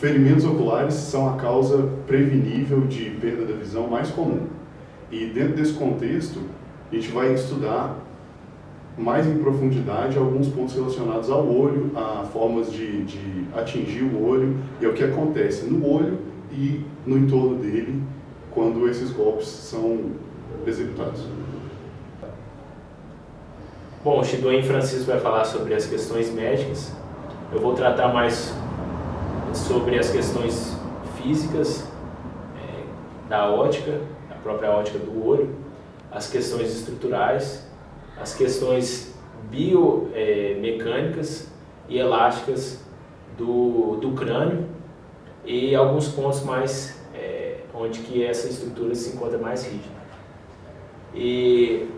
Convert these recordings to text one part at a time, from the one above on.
Ferimentos oculares são a causa prevenível de perda da visão mais comum. E dentro desse contexto, a gente vai estudar mais em profundidade alguns pontos relacionados ao olho, a formas de, de atingir o olho e o que acontece no olho e no entorno dele quando esses golpes são executados. Bom, o Chidoen Francisco vai falar sobre as questões médicas. Eu vou tratar mais sobre as questões físicas é, da ótica, a própria ótica do olho, as questões estruturais, as questões biomecânicas e elásticas do, do crânio e alguns pontos mais é, onde que essa estrutura se encontra mais rígida. E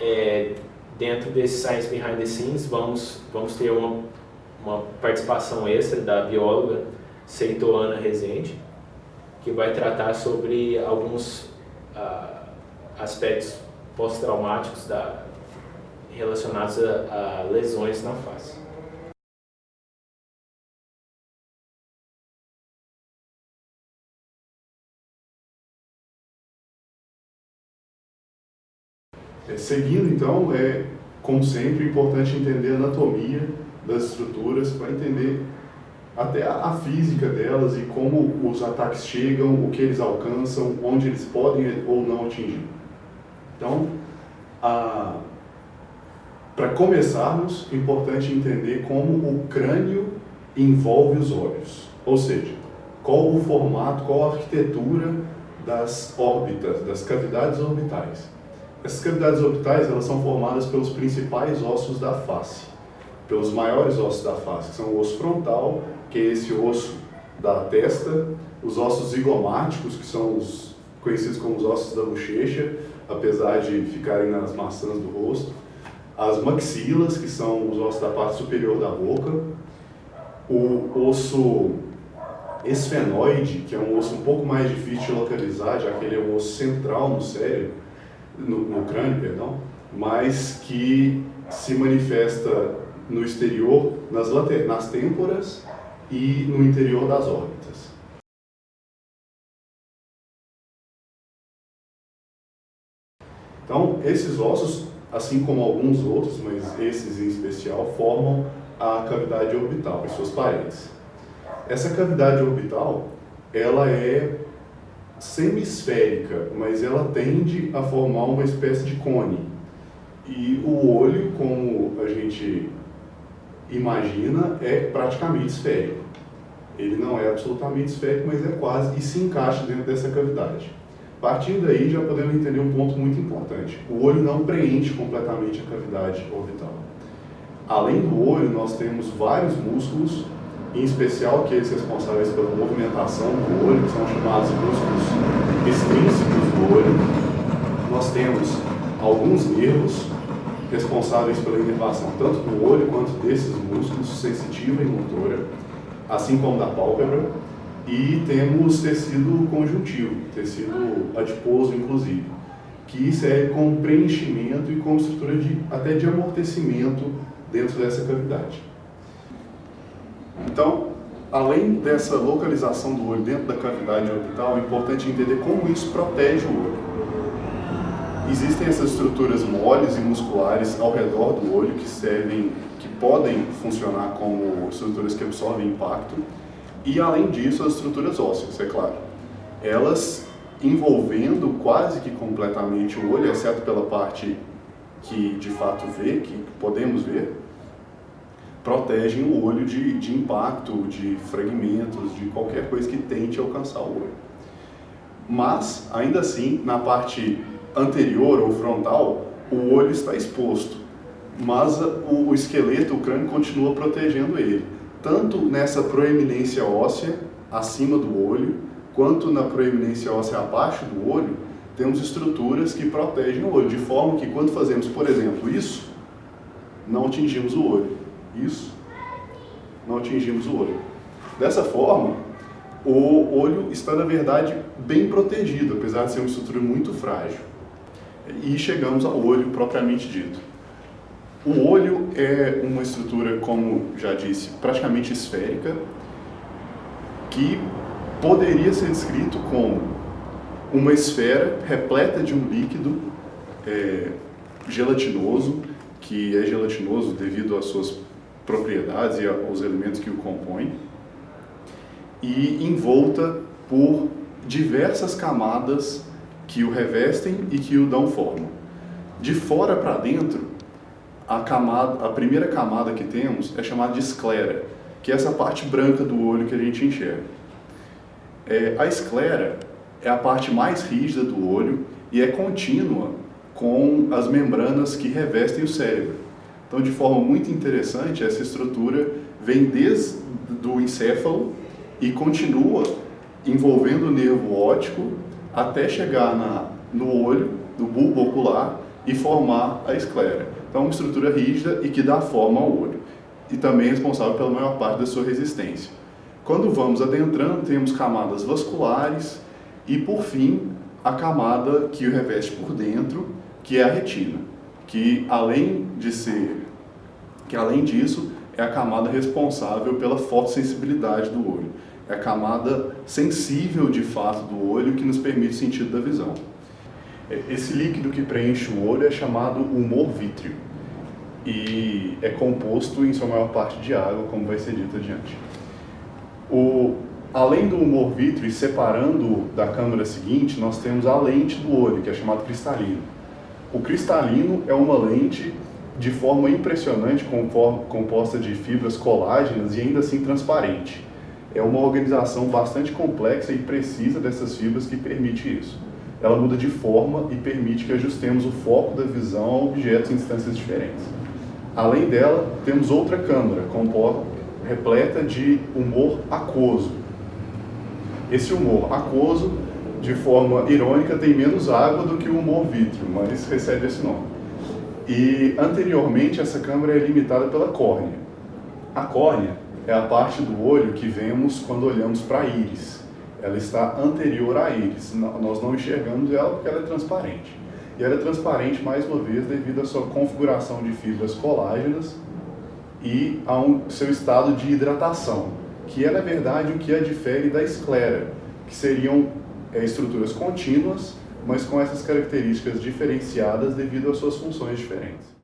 é, dentro desse Science Behind the Scenes vamos, vamos ter uma, uma participação extra da bióloga Seitoana Rezende, que vai tratar sobre alguns uh, aspectos pós-traumáticos relacionados a, a lesões na face. É, seguindo então, é como sempre importante entender a anatomia das estruturas para entender até a, física delas e como os ataques chegam, o que eles alcançam, onde eles podem ou não atingir. Então, para começarmos, é importante entender como o crânio envolve os olhos, ou seja, qual o formato, qual a arquitetura das órbitas, das cavidades orbitais. Essas cavidades orbitais elas são formadas pelos principais ossos da face, pelos maiores ossos da face, que são o osso frontal, que é esse osso da testa, os ossos zigomáticos, que são os conhecidos como os ossos da bochecha, apesar de ficarem nas maçãs do rosto, as maxilas, que são os ossos da parte superior da boca, o osso esfenoide, que é um osso um pouco mais difícil de localizar, já que ele é um osso central no cérebro, no, no crânio, perdão, mas que se manifesta no exterior, nas, nas têmporas e no interior das órbitas. Então, esses ossos, assim como alguns outros, mas esses em especial, formam a cavidade orbital e suas paredes. Essa cavidade orbital, ela é semisférica, mas ela tende a formar uma espécie de cone. E o olho, como a gente imagina, é praticamente esférico. Ele não é absolutamente esférico, mas é quase, e se encaixa dentro dessa cavidade. Partindo daí, já podemos entender um ponto muito importante. O olho não preenche completamente a cavidade orbital. Além do olho, nós temos vários músculos em especial aqueles responsáveis pela movimentação do olho, que são chamados músculos extrínsecos do olho. Nós temos alguns nervos responsáveis pela inervação tanto do olho quanto desses músculos, sensitiva e motora, assim como da pálpebra, e temos tecido conjuntivo, tecido adiposo inclusive, que serve como preenchimento e como estrutura de, até de amortecimento dentro dessa cavidade. Então, além dessa localização do olho dentro da cavidade orbital, é importante entender como isso protege o olho. Existem essas estruturas moles e musculares ao redor do olho que servem, que podem funcionar como estruturas que absorvem impacto, e além disso as estruturas ósseas, é claro. Elas envolvendo quase que completamente o olho, exceto pela parte que de fato vê, que podemos ver, protegem o olho de, de impacto, de fragmentos, de qualquer coisa que tente alcançar o olho. Mas, ainda assim, na parte anterior ou frontal, o olho está exposto, mas o, esqueleto, o crânio, continua protegendo ele, tanto nessa proeminência óssea, acima do olho, quanto na proeminência óssea abaixo do olho, temos estruturas que protegem o olho, de forma que quando fazemos, por exemplo, isso, não atingimos o olho. Isso, não atingimos o olho. Dessa forma, o olho está, na verdade, bem protegido, apesar de ser uma estrutura muito frágil. E chegamos ao olho propriamente dito. O olho é uma estrutura, como já disse, praticamente esférica. que poderia ser descrito como uma esfera repleta de um líquido é, gelatinoso, que é gelatinoso devido às suas propriedades e aos elementos que o compõem, e envolta por diversas camadas que o revestem e que o dão forma. De fora para dentro, a, camada, a primeira camada que temos é chamada de esclera, que é essa parte branca do olho que a gente enxerga. É, a esclera é a parte mais rígida do olho e é contínua com as membranas que revestem o cérebro. Então, de forma muito interessante, essa estrutura vem desde o encéfalo e continua envolvendo o nervo óptico até chegar na, no olho, no bulbo ocular e formar a esclera. Então, uma estrutura rígida e que dá forma ao olho e também é responsável pela maior parte da sua resistência. Quando vamos adentrando, temos camadas vasculares e, por fim, a camada que o reveste por dentro, que é a retina, que além de ser, que além disso, é a camada responsável pela fotossensibilidade do olho. É a camada sensível de fato do olho que nos permite o sentido da visão. Esse líquido que preenche o olho é chamado humor vítreo e é composto em sua maior parte de água, como vai ser dito adiante. O, além do humor vítreo, e separando da câmera seguinte, nós temos a lente do olho, que é chamado cristalino. O cristalino é uma lente de forma impressionante, composta de fibras colágenas e ainda assim transparente. É uma organização bastante complexa e precisa dessas fibras que permite isso. Ela muda de forma e permite que ajustemos o foco da visão a objetos em distâncias diferentes. Além dela, temos outra câmara, composta, repleta de humor aquoso. Esse humor aquoso, de forma irônica, tem menos água do que o humor vítreo, mas recebe esse nome. E anteriormente essa câmara é limitada pela córnea. A córnea é a parte do olho que vemos quando olhamos para a íris. Ela está anterior à íris. Nós não enxergamos ela porque ela é transparente. E ela é transparente, mais uma vez, devido à sua configuração de fibras colágenas e ao seu estado de hidratação, que é, na verdade, o que a difere da esclera, que seriam é, estruturas contínuas, mas com essas características diferenciadas devido às suas funções diferentes.